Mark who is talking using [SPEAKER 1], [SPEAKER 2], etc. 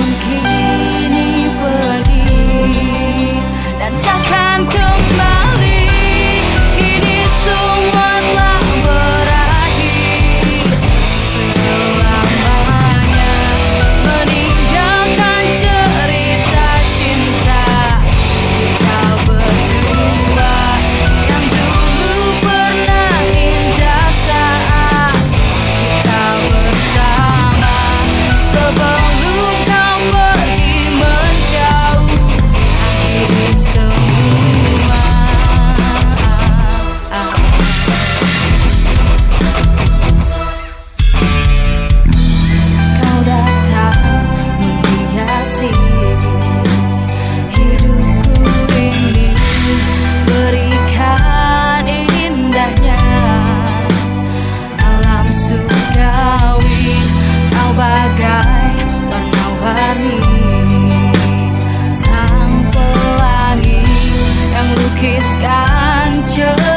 [SPEAKER 1] monkey. you.